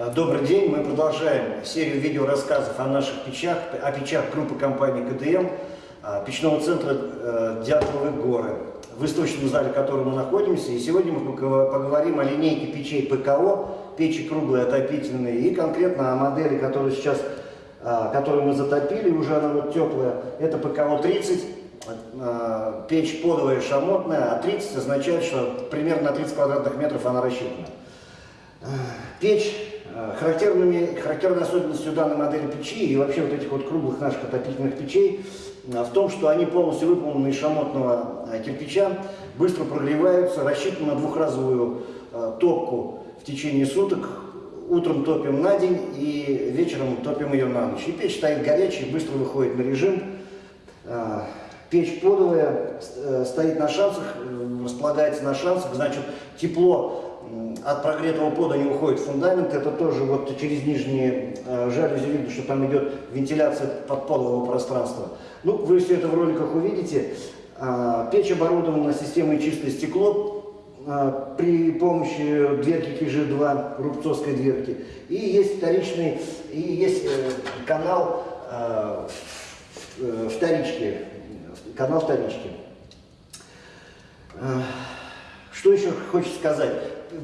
Э, Добрый день, мы продолжаем серию видеорассказов о наших печах, о печах группы компании КДМ, э, печного центра э, Дятловы горы, в выставочном зале, в котором мы находимся. И сегодня мы поговорим о линейке печей ПКО, печи круглые, отопительные, и конкретно о модели, которую сейчас, которую мы затопили, уже она вот теплая, это ПКО-30, э, печь подовая шамотная, а 30 означает, что примерно на 30 квадратных метров она рассчитана. Печь, э, характерными, характерной особенностью данной модели печи и вообще вот этих вот круглых наших отопительных печей э, в том, что они полностью выполнены из шамотного э, кирпича, быстро прогреваются, рассчитаны на двухразовую топку в течение суток. Утром топим на день и вечером топим ее на ночь. И печь стоит горячая, быстро выходит на режим. Печь подовая стоит на шансах, располагается на шансах, значит тепло от прогретого пода не уходит фундамент, это тоже вот через нижние э, жалюзи видно, что там идет вентиляция подполового пространства. Ну, вы все это в роликах увидите. А, Печь оборудована системой чистое стекло а, при помощи дверки КИЖ-2, рубцовской дверки. И есть вторичный, и есть э, канал в- э, вторички, канал вторички. Что еще хочется сказать?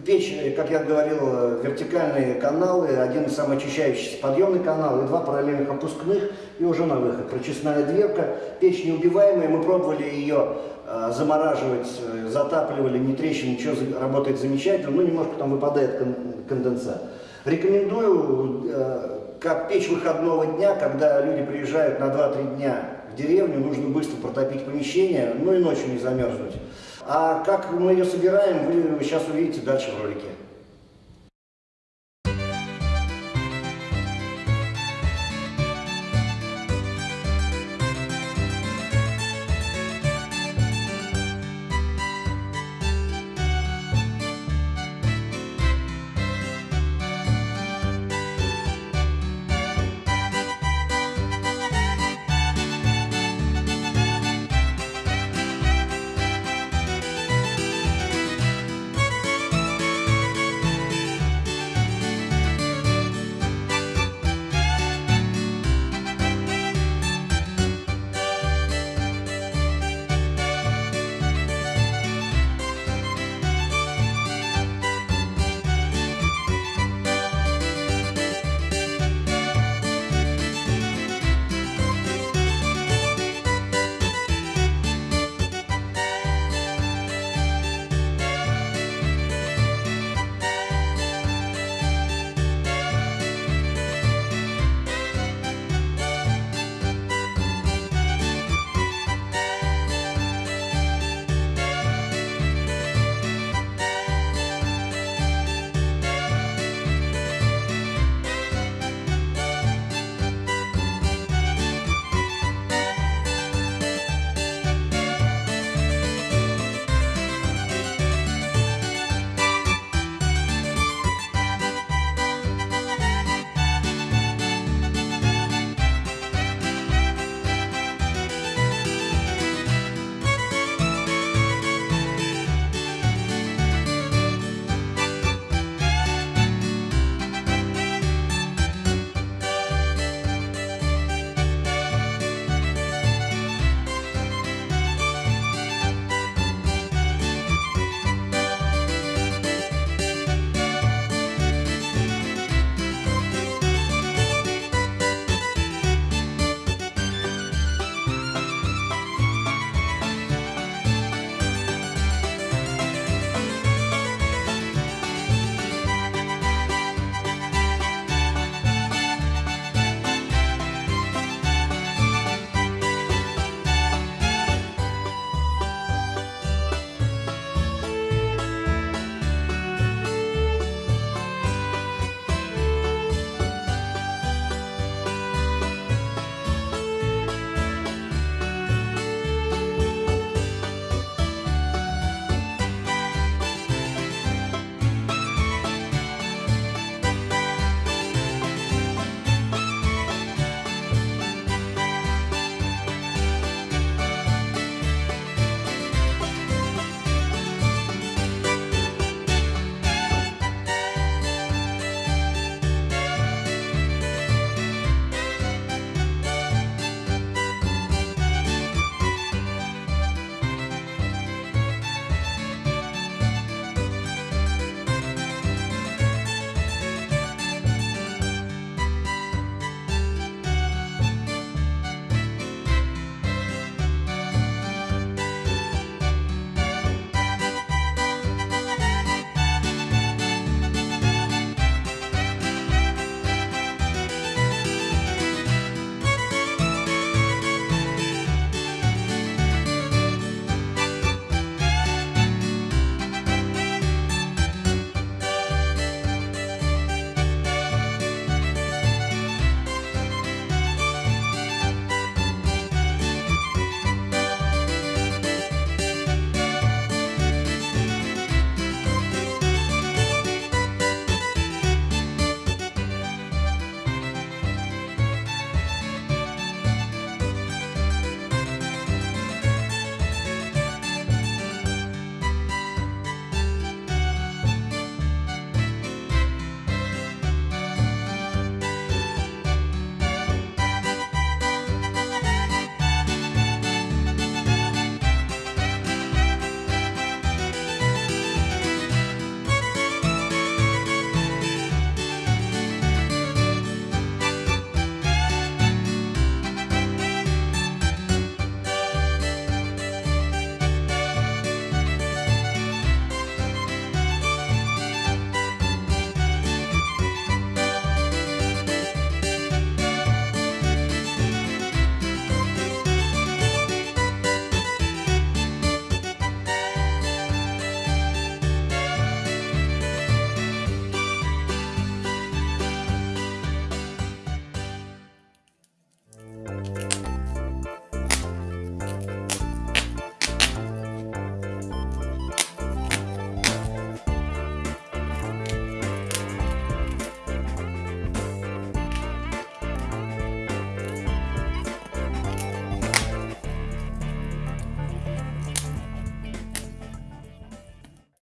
Печь, э, как я говорил, э, вертикальные каналы, один самоочищающийся подъемный канал и два параллельных опускных, и уже на выход. Прочистная дверка. Печь неубиваемая, мы пробовали ее э, замораживать, затапливали, не трещин, ничего, работает замечательно, но немножко там выпадает кон- конденсат. Рекомендую, как печь выходного дня, когда люди приезжают на 2-3 дня в деревню, нужно быстро протопить помещение, ну и ночью не замерзнуть. А как мы ее собираем, вы сейчас увидите дальше в ролике.